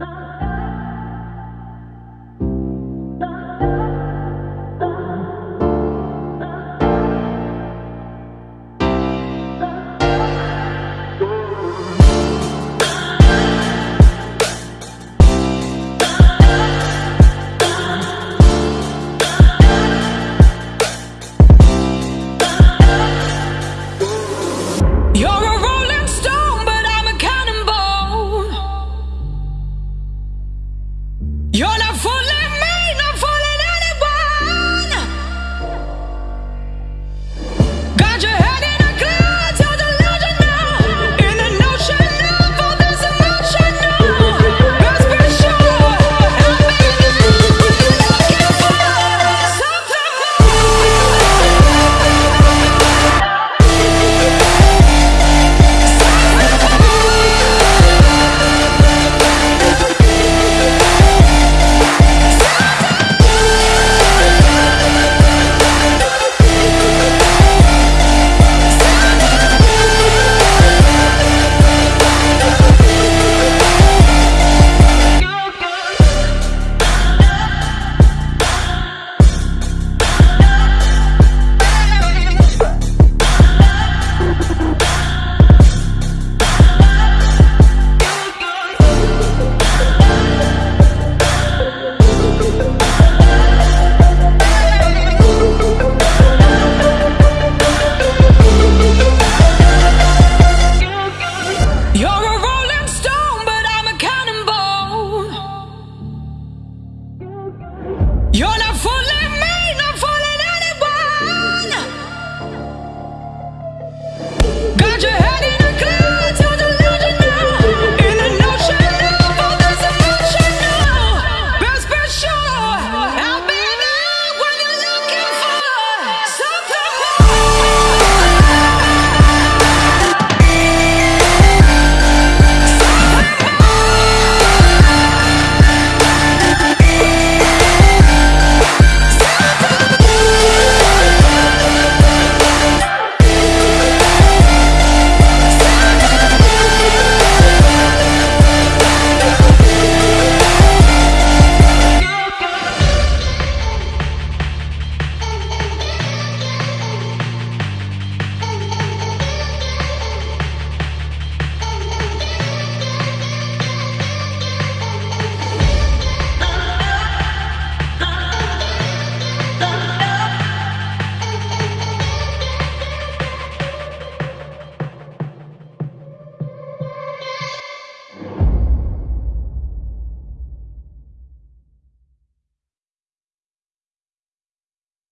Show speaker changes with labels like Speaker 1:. Speaker 1: Oh.